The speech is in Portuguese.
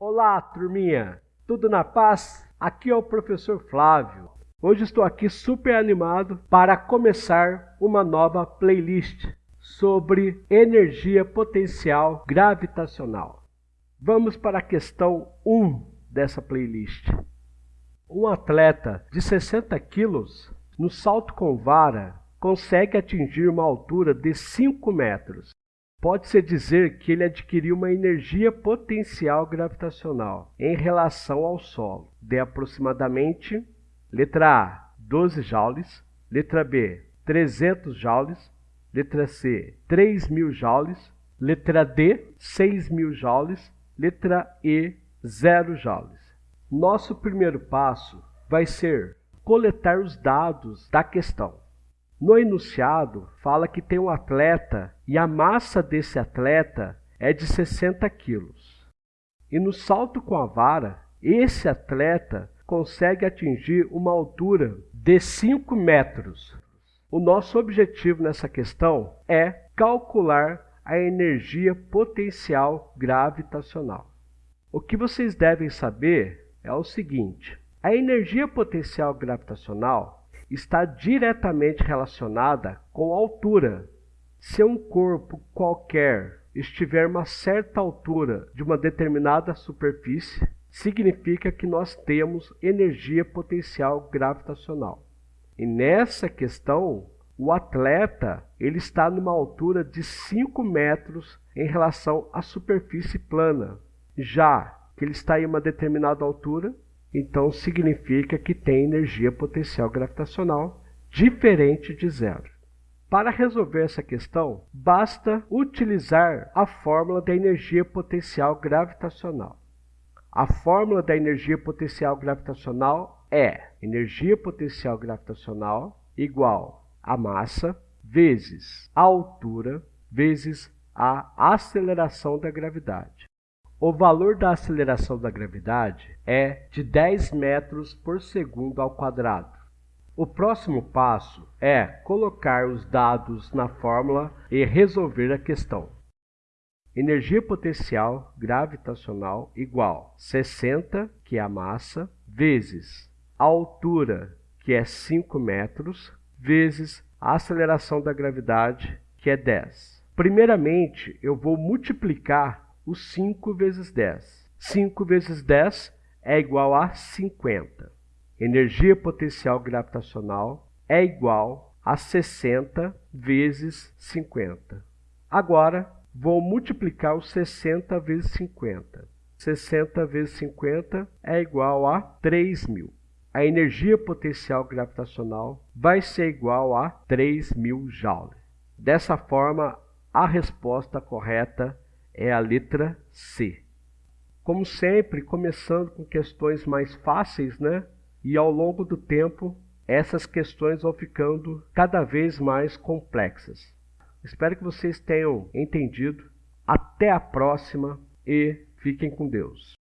Olá, turminha! Tudo na paz? Aqui é o professor Flávio. Hoje estou aqui super animado para começar uma nova playlist sobre energia potencial gravitacional. Vamos para a questão 1 dessa playlist. Um atleta de 60 quilos no salto com vara consegue atingir uma altura de 5 metros. Pode-se dizer que ele adquiriu uma energia potencial gravitacional em relação ao solo de aproximadamente, letra A, 12 joules, letra B, 300 joules, letra C, 3.000 joules, letra D, 6.000 joules, letra E, 0 joules. Nosso primeiro passo vai ser coletar os dados da questão. No enunciado, fala que tem um atleta e a massa desse atleta é de 60 quilos. E no salto com a vara, esse atleta consegue atingir uma altura de 5 metros. O nosso objetivo nessa questão é calcular a energia potencial gravitacional. O que vocês devem saber é o seguinte: a energia potencial gravitacional está diretamente relacionada com a altura. Se um corpo qualquer estiver uma certa altura de uma determinada superfície, significa que nós temos energia potencial gravitacional. E nessa questão, o atleta ele está numa altura de 5 metros em relação à superfície plana. Já que ele está em uma determinada altura, então significa que tem energia potencial gravitacional diferente de zero. Para resolver essa questão, basta utilizar a fórmula da energia potencial gravitacional. A fórmula da energia potencial gravitacional é energia potencial gravitacional igual a massa vezes a altura vezes a aceleração da gravidade. O valor da aceleração da gravidade é de 10 metros por segundo ao quadrado. O próximo passo é colocar os dados na fórmula e resolver a questão. Energia potencial gravitacional igual 60, que é a massa, vezes a altura, que é 5 metros, vezes a aceleração da gravidade, que é 10. Primeiramente, eu vou multiplicar o 5 vezes 10. 5 vezes 10 é igual a 50. Energia potencial gravitacional é igual a 60 vezes 50. Agora, vou multiplicar o 60 vezes 50. 60 vezes 50 é igual a 3.000. A energia potencial gravitacional vai ser igual a 3.000 joules. Dessa forma, a resposta correta é a letra C. Como sempre, começando com questões mais fáceis, né? E ao longo do tempo, essas questões vão ficando cada vez mais complexas. Espero que vocês tenham entendido. Até a próxima e fiquem com Deus.